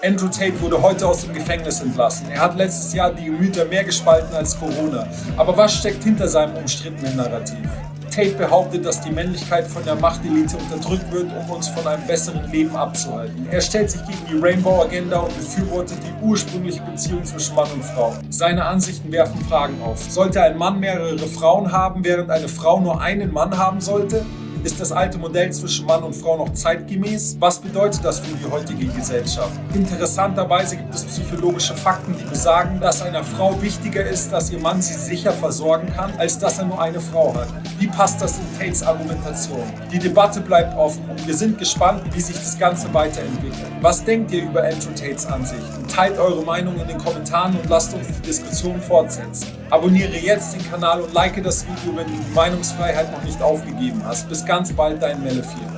Andrew Tate wurde heute aus dem Gefängnis entlassen. Er hat letztes Jahr die Gemüter mehr gespalten als Corona. Aber was steckt hinter seinem umstrittenen Narrativ? Tate behauptet, dass die Männlichkeit von der Machtelite unterdrückt wird, um uns von einem besseren Leben abzuhalten. Er stellt sich gegen die Rainbow-Agenda und befürwortet die ursprüngliche Beziehung zwischen Mann und Frau. Seine Ansichten werfen Fragen auf. Sollte ein Mann mehrere Frauen haben, während eine Frau nur einen Mann haben sollte? Ist das alte Modell zwischen Mann und Frau noch zeitgemäß? Was bedeutet das für die heutige Gesellschaft? Interessanterweise gibt es psychologische Fakten, die besagen, dass einer Frau wichtiger ist, dass ihr Mann sie sicher versorgen kann, als dass er nur eine Frau hat. Wie passt das in Tates Argumentation? Die Debatte bleibt offen und wir sind gespannt, wie sich das Ganze weiterentwickelt. Was denkt ihr über Andrew Tates Ansichten? Teilt eure Meinung in den Kommentaren und lasst uns die Diskussion fortsetzen. Abonniere jetzt den Kanal und like das Video, wenn du die Meinungsfreiheit noch nicht aufgegeben hast. Bis ganz bald, dein Melle 4.